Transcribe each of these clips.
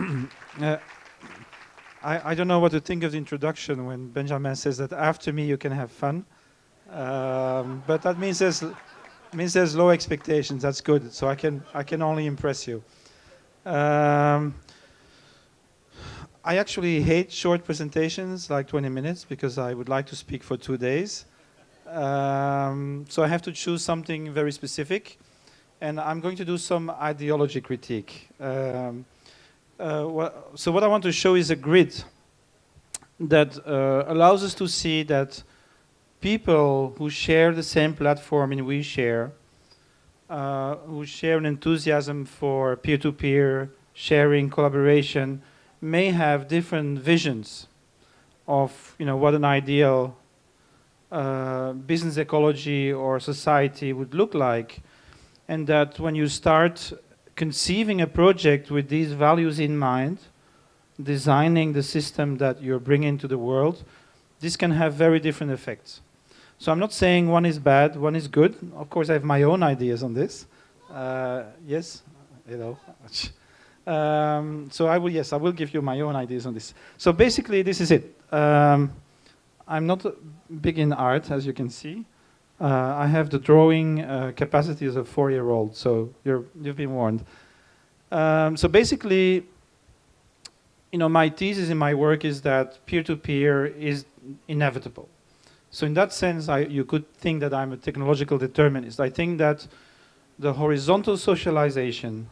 uh, I, I don't know what to think of the introduction when Benjamin says that after me you can have fun. Um, but that means there's, means there's low expectations. That's good. So I can, I can only impress you. Um, I actually hate short presentations, like 20 minutes, because I would like to speak for two days. Um, so I have to choose something very specific. And I'm going to do some ideology critique. Um, uh, so what I want to show is a grid that uh, allows us to see that people who share the same platform in OuiShare, uh, who share an enthusiasm for peer-to-peer -peer sharing, collaboration, may have different visions of you know, what an ideal uh, business ecology or society would look like. And that when you start conceiving a project with these values in mind, designing the system that you're bringing to the world, this can have very different effects. So I'm not saying one is bad, one is good. Of course, I have my own ideas on this. Uh, yes, hello. Um, so I will, yes, I will give you my own ideas on this. So basically, this is it. Um, I'm not big in art, as you can see. Uh, I have the drawing uh, capacity as a four-year-old, so you have been warned. Um, so basically, you know, my thesis in my work is that peer-to-peer -peer is inevitable. So in that sense, I, you could think that I'm a technological determinist. I think that the horizontal socialization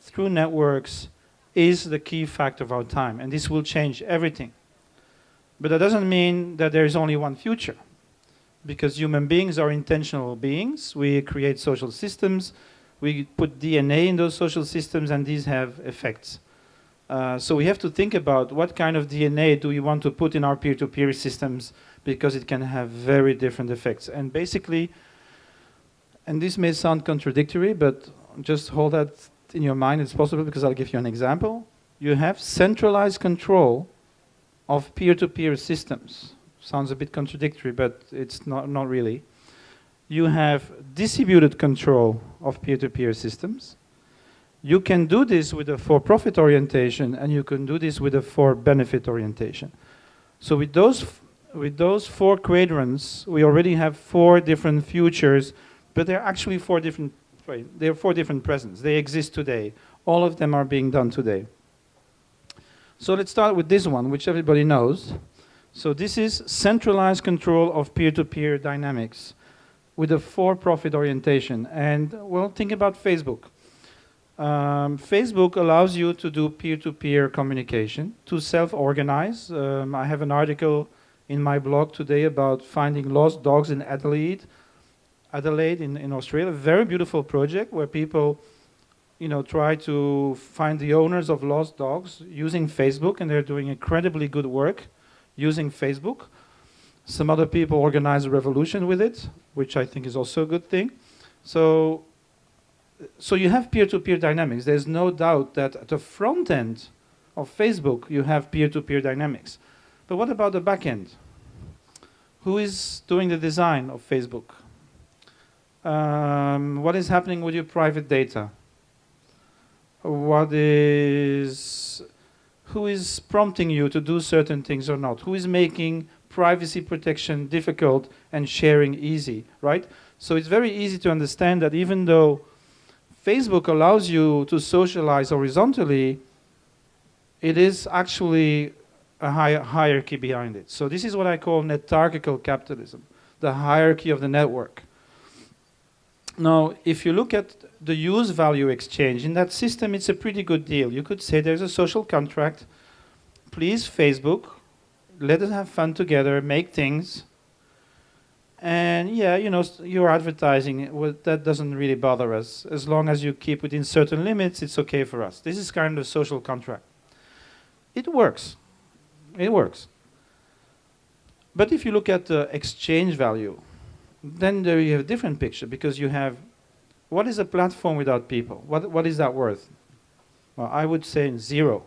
through networks is the key factor of our time, and this will change everything. But that doesn't mean that there is only one future, because human beings are intentional beings. We create social systems, we put DNA in those social systems, and these have effects. Uh, so we have to think about what kind of DNA do we want to put in our peer-to-peer -peer systems because it can have very different effects. And basically, and this may sound contradictory, but just hold that in your mind, it's possible because I'll give you an example. You have centralized control of peer-to-peer -peer systems. Sounds a bit contradictory, but it's not, not really. You have distributed control of peer-to-peer -peer systems. You can do this with a for-profit orientation, and you can do this with a for-benefit orientation. So with those, with those four quadrants, we already have four different futures, but they're actually four different are four different presents. They exist today. All of them are being done today. So let's start with this one, which everybody knows. So this is centralized control of peer-to-peer -peer dynamics with a for-profit orientation. And well, think about Facebook. Um, Facebook allows you to do peer-to-peer -peer communication, to self-organize. Um, I have an article in my blog today about finding lost dogs in Adelaide Adelaide in, in Australia, a very beautiful project where people you know, try to find the owners of lost dogs using Facebook, and they're doing incredibly good work using Facebook. Some other people organize a revolution with it, which I think is also a good thing. So, so you have peer-to-peer -peer dynamics. There's no doubt that at the front end of Facebook, you have peer-to-peer -peer dynamics. But what about the back end? Who is doing the design of Facebook? um, what is happening with your private data? What is, who is prompting you to do certain things or not? Who is making privacy protection difficult and sharing easy, right? So it's very easy to understand that even though Facebook allows you to socialize horizontally, it is actually a hi hierarchy behind it. So this is what I call netarchical capitalism, the hierarchy of the network. Now, if you look at the use value exchange, in that system it's a pretty good deal. You could say there's a social contract. Please, Facebook, let us have fun together, make things. And yeah, you know, your advertising, well, that doesn't really bother us. As long as you keep within certain limits, it's okay for us. This is kind of a social contract. It works. It works. But if you look at the exchange value, then there you have a different picture because you have what is a platform without people? What, what is that worth? Well, I would say zero.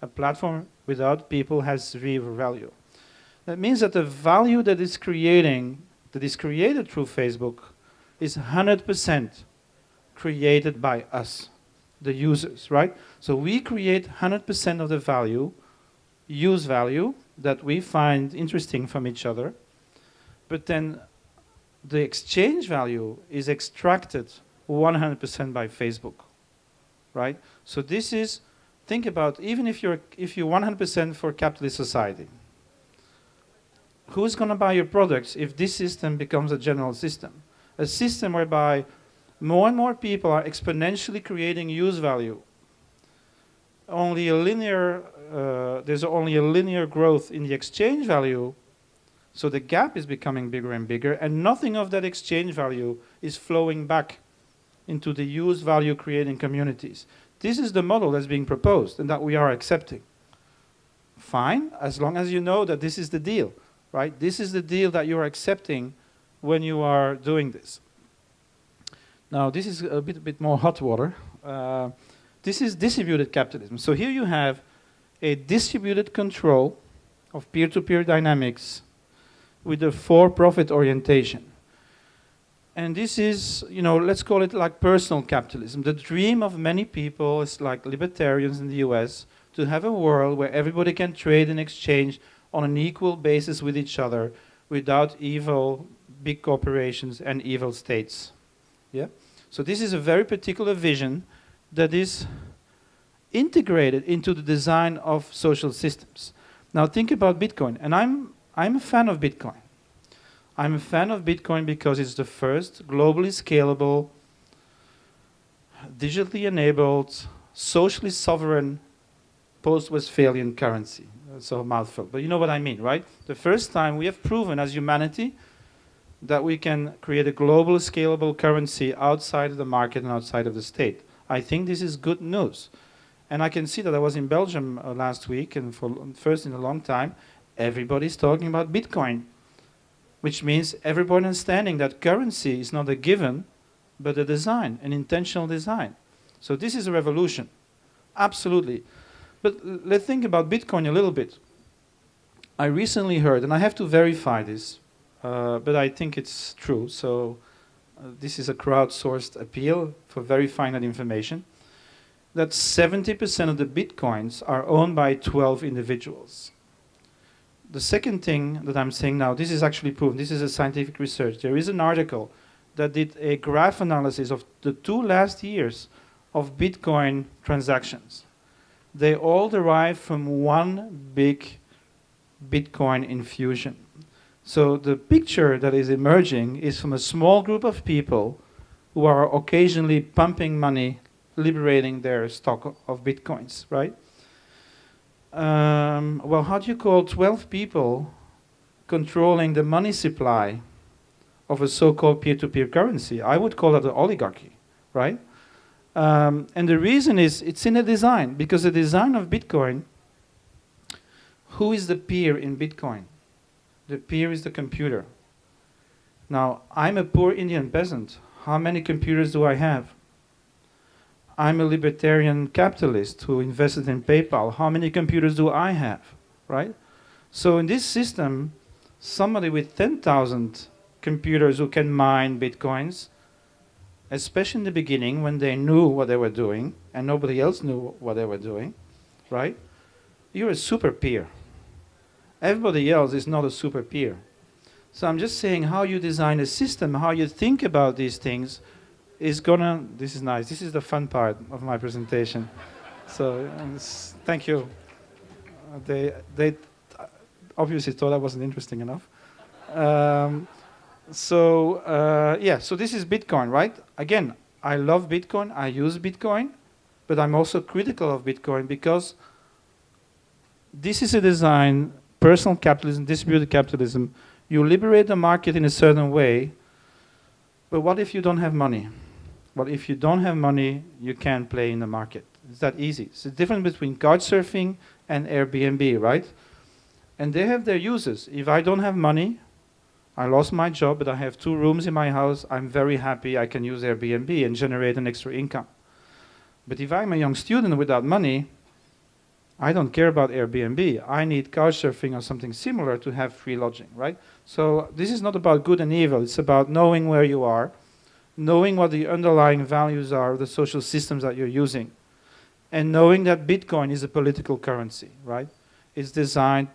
A platform without people has zero value. That means that the value that is creating, that is created through Facebook, is 100% created by us. the users, right? So we create 100% of the value, use value, that we find interesting from each other, but then the exchange value is extracted 100% by Facebook, right? So this is, think about, even if you're, if you're 100% for capitalist society, who's going to buy your products if this system becomes a general system? A system whereby more and more people are exponentially creating use value. Only a linear, uh, there's only a linear growth in the exchange value, so the gap is becoming bigger and bigger, and nothing of that exchange value is flowing back into the use value creating communities. This is the model that's being proposed and that we are accepting. Fine, as long as you know that this is the deal right? This is the deal that you're accepting when you are doing this. Now, this is a bit, bit more hot water. Uh, this is distributed capitalism. So here you have a distributed control of peer-to-peer -peer dynamics with a for-profit orientation. And this is, you know, let's call it like personal capitalism. The dream of many people is like libertarians in the US to have a world where everybody can trade and exchange on an equal basis with each other without evil big corporations and evil states. Yeah? So this is a very particular vision that is integrated into the design of social systems. Now think about Bitcoin, and I'm, I'm a fan of Bitcoin. I'm a fan of Bitcoin because it's the first globally scalable, digitally enabled, socially sovereign post-Westphalian currency so a mouthful. But you know what I mean, right? The first time we have proven as humanity that we can create a global scalable currency outside of the market and outside of the state. I think this is good news. And I can see that I was in Belgium uh, last week, and for first in a long time, everybody's talking about Bitcoin, which means everybody understanding that currency is not a given, but a design, an intentional design. So this is a revolution, absolutely. But let's think about Bitcoin a little bit. I recently heard, and I have to verify this, uh, but I think it's true. So uh, this is a crowdsourced appeal for verifying that information. That 70% of the Bitcoins are owned by 12 individuals. The second thing that I'm saying now, this is actually proven, this is a scientific research. There is an article that did a graph analysis of the two last years of Bitcoin transactions they all derive from one big Bitcoin infusion. So the picture that is emerging is from a small group of people who are occasionally pumping money, liberating their stock of Bitcoins, right? Um, well, how do you call 12 people controlling the money supply of a so-called peer-to-peer currency? I would call that an oligarchy, right? Um, and the reason is it's in the design, because the design of Bitcoin, who is the peer in Bitcoin? The peer is the computer. Now, I'm a poor Indian peasant. How many computers do I have? I'm a libertarian capitalist who invested in PayPal. How many computers do I have, right? So in this system, somebody with 10,000 computers who can mine Bitcoins especially in the beginning when they knew what they were doing and nobody else knew what they were doing, right? You're a super peer. Everybody else is not a super peer. So I'm just saying how you design a system, how you think about these things is gonna, this is nice, this is the fun part of my presentation. so thank you. They, they obviously thought I wasn't interesting enough. Um, so uh, yeah, so this is Bitcoin, right? Again, I love Bitcoin, I use Bitcoin, but I'm also critical of Bitcoin because this is a design, personal capitalism, distributed capitalism. You liberate the market in a certain way, but what if you don't have money? Well, if you don't have money, you can't play in the market. It's that easy. It's the difference between couchsurfing and Airbnb, right? And they have their uses. If I don't have money, I lost my job, but I have two rooms in my house. I'm very happy I can use Airbnb and generate an extra income. But if I'm a young student without money, I don't care about Airbnb. I need couchsurfing or something similar to have free lodging, right? So this is not about good and evil. It's about knowing where you are, knowing what the underlying values are of the social systems that you're using, and knowing that Bitcoin is a political currency, right? It's designed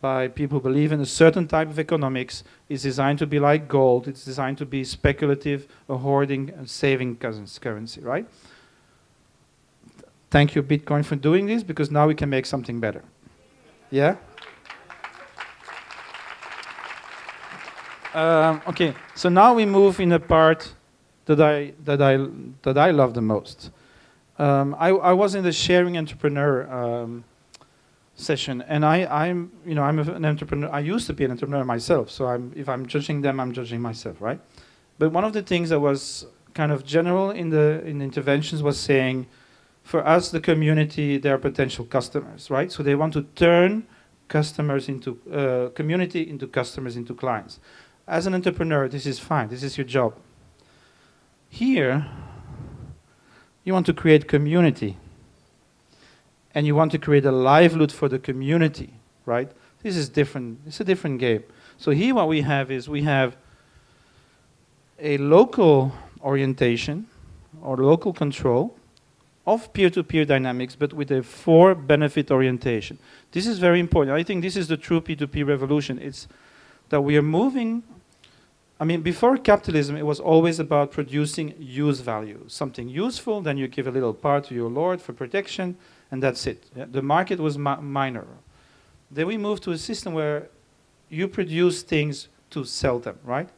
by people who believe in a certain type of economics. It's designed to be like gold. It's designed to be speculative, a hoarding, and saving currency, right? Thank you, Bitcoin, for doing this, because now we can make something better. Yeah? Um, okay, so now we move in a part that I that I that I love the most. Um, I, I was in the sharing entrepreneur um, session, and I I'm you know I'm an entrepreneur. I used to be an entrepreneur myself, so I'm if I'm judging them, I'm judging myself, right? But one of the things that was kind of general in the in interventions was saying, for us, the community, they are potential customers, right? So they want to turn customers into uh, community into customers into clients. As an entrepreneur, this is fine. This is your job. Here, you want to create community. And you want to create a livelihood for the community, right? This is different. It's a different game. So here what we have is we have a local orientation or local control of peer-to-peer -peer dynamics, but with a for-benefit orientation. This is very important. I think this is the true P2P revolution. It's that we are moving I mean, before capitalism, it was always about producing use value. Something useful, then you give a little part to your lord for protection, and that's it. Yeah? The market was minor. Then we moved to a system where you produce things to sell them, right?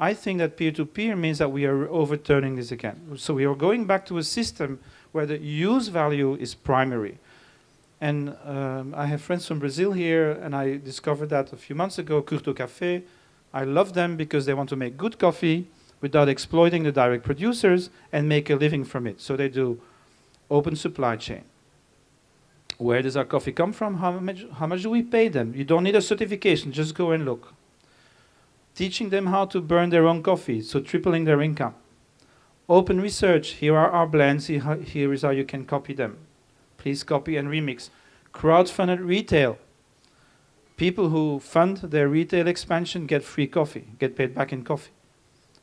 I think that peer-to-peer -peer means that we are overturning this again. So we are going back to a system where the use value is primary. And um, I have friends from Brazil here, and I discovered that a few months ago, Curto Café, I love them because they want to make good coffee without exploiting the direct producers and make a living from it. So they do open supply chain. Where does our coffee come from? How much, how much do we pay them? You don't need a certification, just go and look. Teaching them how to burn their own coffee, so tripling their income. Open research, here are our blends, here is how you can copy them. Please copy and remix. Crowdfunded retail, People who fund their retail expansion get free coffee, get paid back in coffee.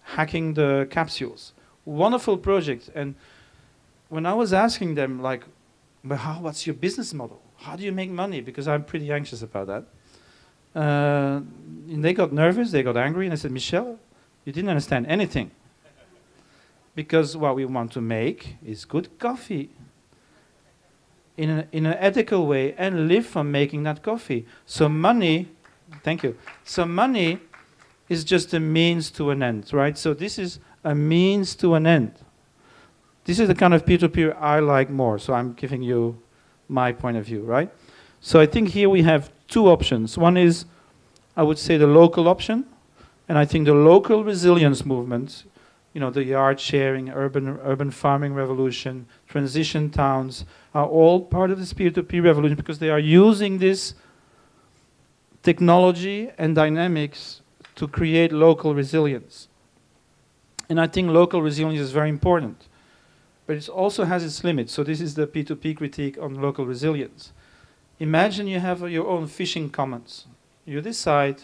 Hacking the capsules. Wonderful project. And when I was asking them, like, but how, what's your business model? How do you make money? Because I'm pretty anxious about that. Uh, and they got nervous, they got angry, and I said, Michel, you didn't understand anything. because what we want to make is good coffee in, a, in an ethical way and live from making that coffee. So money, thank you. So money is just a means to an end, right? So this is a means to an end. This is the kind of peer-to-peer -peer I like more, so I'm giving you my point of view, right? So I think here we have two options. One is, I would say, the local option, and I think the local resilience movement you know, the yard sharing, urban, urban farming revolution, transition towns are all part of this peer-to-peer -peer revolution because they are using this technology and dynamics to create local resilience. And I think local resilience is very important, but it also has its limits. So this is the P2P critique on local resilience. Imagine you have your own fishing commons. You decide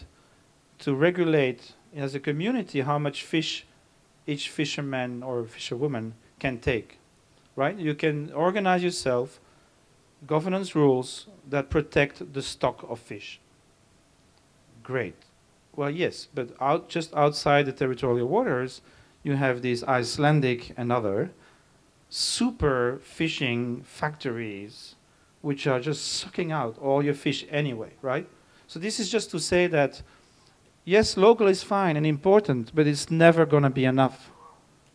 to regulate as a community how much fish each fisherman or fisherwoman can take, right? You can organize yourself, governance rules that protect the stock of fish. Great. Well, yes, but out, just outside the territorial waters, you have these Icelandic and other super fishing factories which are just sucking out all your fish anyway, right? So this is just to say that yes, local is fine and important, but it's never going to be enough,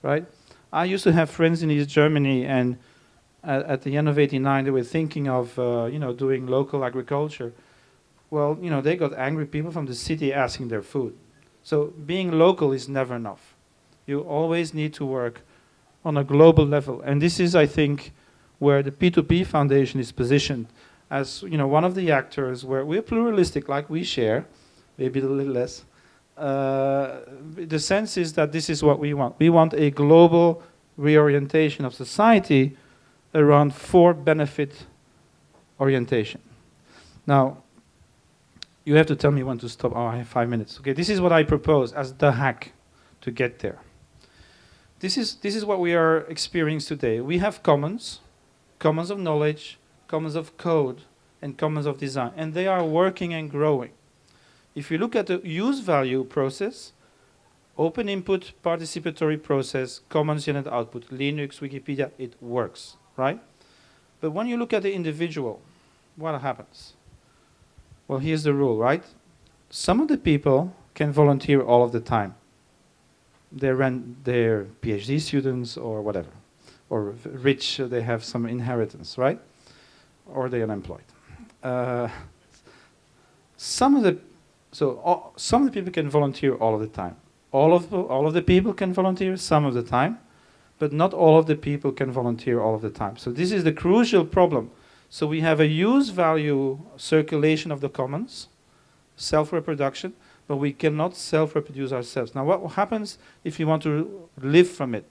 right? I used to have friends in East Germany, and at, at the end of '89, they were thinking of, uh, you know, doing local agriculture. Well, you know, they got angry people from the city asking their food. So being local is never enough. You always need to work on a global level, and this is, I think, where the P2P Foundation is positioned as, you know, one of the actors where we're pluralistic, like we share maybe a little less. Uh, the sense is that this is what we want. We want a global reorientation of society around for benefit orientation. Now, you have to tell me when to stop. Oh, I have five minutes. Okay, this is what I propose as the hack to get there. this is, this is what we are experiencing today. We have commons, commons of knowledge, commons of code, and commons of design, and they are working and growing. If you look at the use value process, open input, participatory process, commons unit output, Linux, Wikipedia, it works, right? But when you look at the individual, what happens? Well, here's the rule, right? Some of the people can volunteer all of the time. They're, they're PhD students or whatever. Or rich, they have some inheritance, right? Or they're unemployed. Uh, some of the, so all, some of the people can volunteer all of the time. All of, the, all of the people can volunteer some of the time, but not all of the people can volunteer all of the time. So this is the crucial problem. So we have a use value circulation of the commons, self-reproduction, but we cannot self-reproduce ourselves. Now what happens if you want to live from it?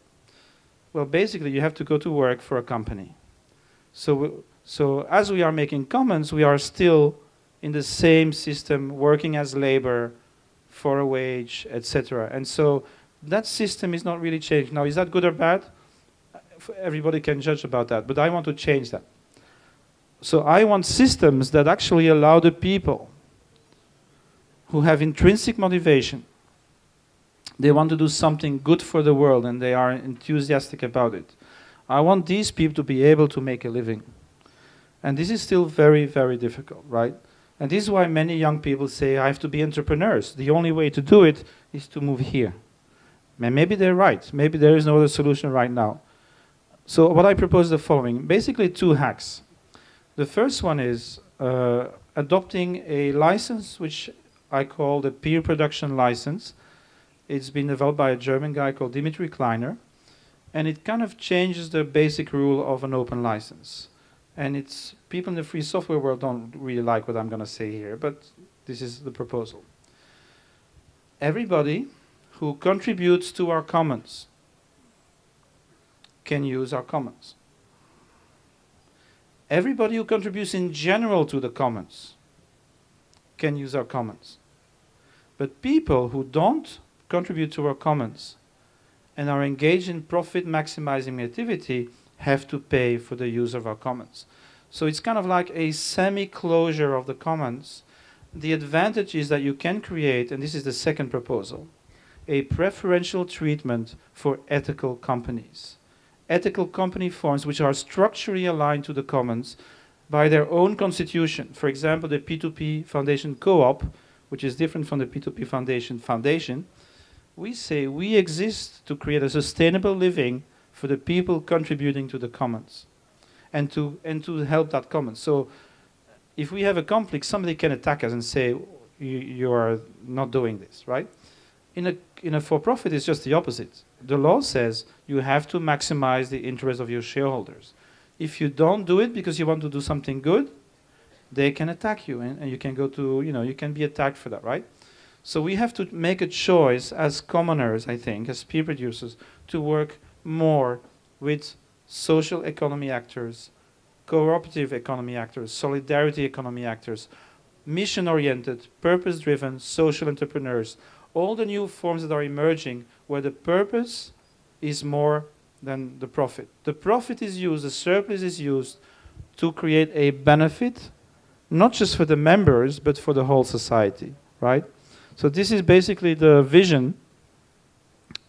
Well, basically you have to go to work for a company. So, so as we are making commons, we are still in the same system, working as labor for a wage, etc. And so that system is not really changed. Now, is that good or bad? Everybody can judge about that, but I want to change that. So I want systems that actually allow the people who have intrinsic motivation. They want to do something good for the world and they are enthusiastic about it. I want these people to be able to make a living. And this is still very, very difficult, right? And this is why many young people say, I have to be entrepreneurs. The only way to do it is to move here. And maybe they're right. Maybe there is no other solution right now. So what I propose is the following. Basically two hacks. The first one is uh, adopting a license which I call the peer production license. It's been developed by a German guy called Dmytri Kleiner. And it kind of changes the basic rule of an open license. And it's people in the free software world don't really like what I'm going to say here, but this is the proposal. Everybody who contributes to our commons can use our commons. Everybody who contributes in general to the commons can use our commons. But people who don't contribute to our commons and are engaged in profit maximizing activity have to pay for the use of our commons. So it's kind of like a semi-closure of the commons. The advantage is that you can create, and this is the second proposal, a preferential treatment for ethical companies. Ethical company forms which are structurally aligned to the commons by their own constitution. For example, the P2P Foundation Co-op, which is different from the P2P Foundation Foundation, we say we exist to create a sustainable living for the people contributing to the commons and to, and to help that commons. So if we have a conflict, somebody can attack us and say, you, you are not doing this, right? In a, in a for-profit, it's just the opposite. The law says you have to maximize the interest of your shareholders. If you don't do it because you want to do something good, they can attack you and, and you can go to, you know, you can be attacked for that, right? So we have to make a choice as commoners, I think, as peer producers, to work more with social economy actors, cooperative economy actors, solidarity economy actors, mission-oriented, purpose-driven social entrepreneurs, all the new forms that are emerging where the purpose is more than the profit. The profit is used, the surplus is used to create a benefit, not just for the members, but for the whole society, right? So this is basically the vision.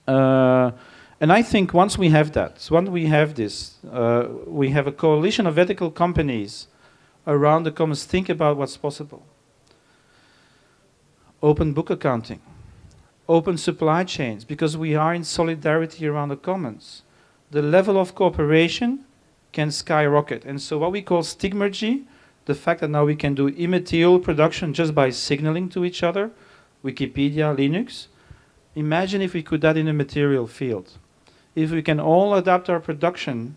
Uh, and I think once we have that, once we have this, uh, we have a coalition of ethical companies around the commons, think about what's possible. Open book accounting open supply chains because we are in solidarity around the commons. The level of cooperation can skyrocket. And so what we call stigmergy, the fact that now we can do immaterial production just by signaling to each other, Wikipedia, Linux, imagine if we could that in a material field. If we can all adapt our production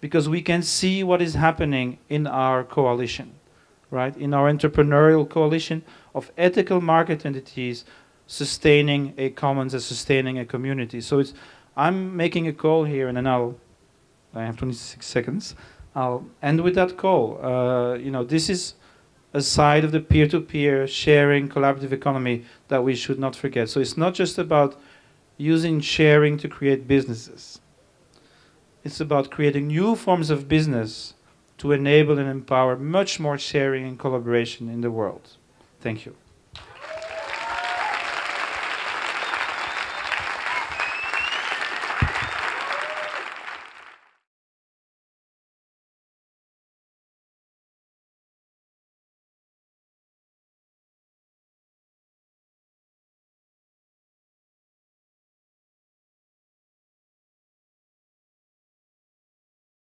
because we can see what is happening in our coalition, right? In our entrepreneurial coalition of ethical market entities sustaining a commons and sustaining a community. So it's, I'm making a call here and then I'll, I have 26 seconds. I'll end with that call. Uh, you know, this is a side of the peer-to-peer -peer sharing collaborative economy that we should not forget. So it's not just about using sharing to create businesses. It's about creating new forms of business to enable and empower much more sharing and collaboration in the world. Thank you.